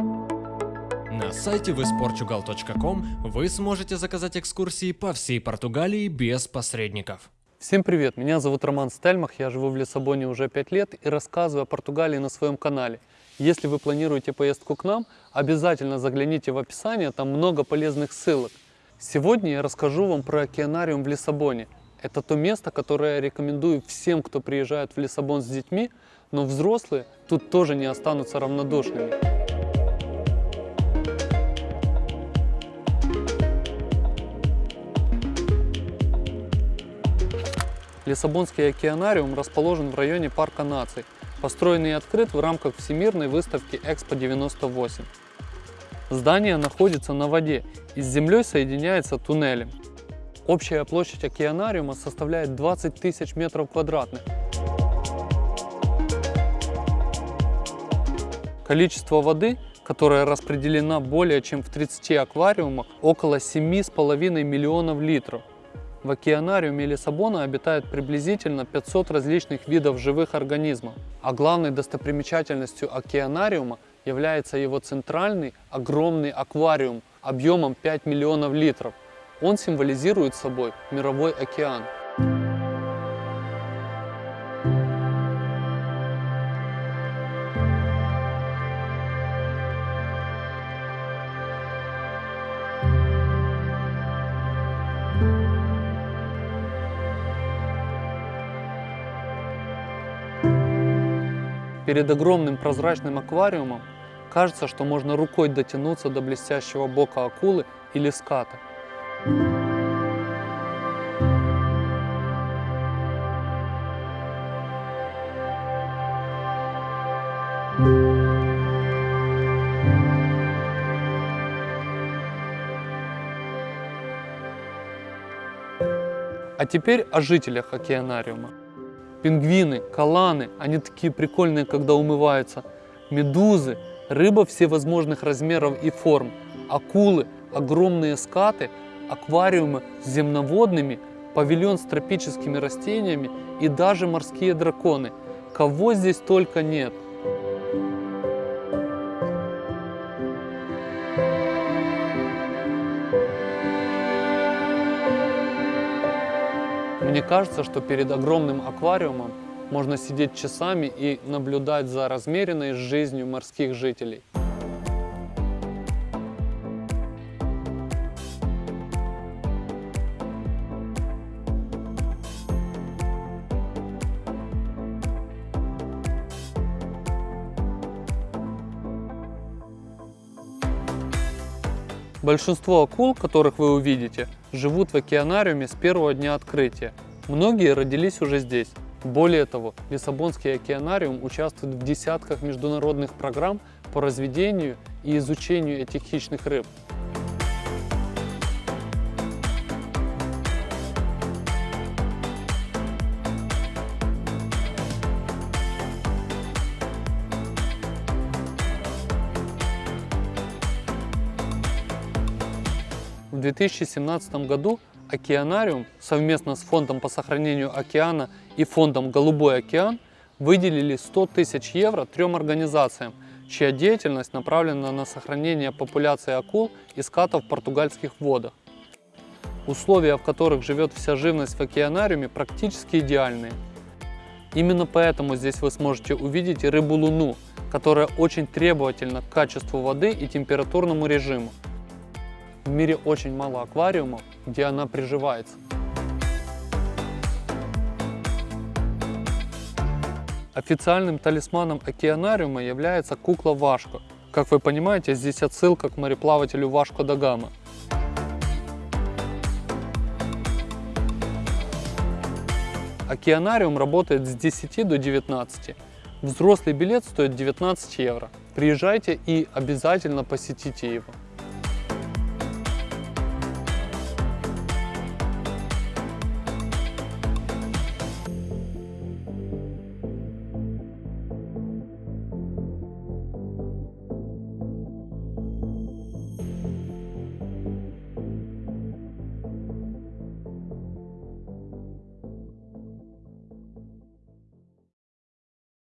На сайте visportugal.com вы сможете заказать экскурсии по всей Португалии без посредников. Всем привет, меня зовут Роман Стельмах, я живу в Лиссабоне уже 5 лет и рассказываю о Португалии на своем канале. Если вы планируете поездку к нам, обязательно загляните в описание, там много полезных ссылок. Сегодня я расскажу вам про океанариум в Лиссабоне. Это то место, которое я рекомендую всем, кто приезжает в Лиссабон с детьми, но взрослые тут тоже не останутся равнодушными. Лиссабонский океанариум расположен в районе Парка наций, построенный и открыт в рамках Всемирной выставки Экспо 98. Здание находится на воде и с землей соединяется туннелем. Общая площадь океанариума составляет 20 тысяч метров квадратных. Количество воды, которая распределена более чем в 30 аквариумах, около 7,5 миллионов литров. В океанариуме Лиссабона обитает приблизительно 500 различных видов живых организмов, а главной достопримечательностью океанариума является его центральный огромный аквариум объемом 5 миллионов литров. Он символизирует собой мировой океан. Перед огромным прозрачным аквариумом кажется, что можно рукой дотянуться до блестящего бока акулы или ската. А теперь о жителях океанариума. Пингвины, каланы, они такие прикольные, когда умываются. Медузы, рыба всевозможных размеров и форм, акулы, огромные скаты, аквариумы с земноводными, павильон с тропическими растениями и даже морские драконы. Кого здесь только нет. Мне кажется, что перед огромным аквариумом можно сидеть часами и наблюдать за размеренной жизнью морских жителей. Большинство акул, которых вы увидите, живут в океанариуме с первого дня открытия. Многие родились уже здесь. Более того, Лиссабонский океанариум участвует в десятках международных программ по разведению и изучению этих хищных рыб. В 2017 году Океанариум совместно с Фондом по сохранению океана и Фондом «Голубой океан» выделили 100 тысяч евро трем организациям, чья деятельность направлена на сохранение популяции акул и скатов в португальских водах. Условия, в которых живет вся живность в океанариуме, практически идеальные. Именно поэтому здесь вы сможете увидеть рыбу-луну, которая очень требовательна к качеству воды и температурному режиму. В мире очень мало аквариумов, где она приживается. Официальным талисманом океанариума является кукла Вашко. Как вы понимаете, здесь отсылка к мореплавателю Вашко да Гама. Океанариум работает с 10 до 19. Взрослый билет стоит 19 евро. Приезжайте и обязательно посетите его.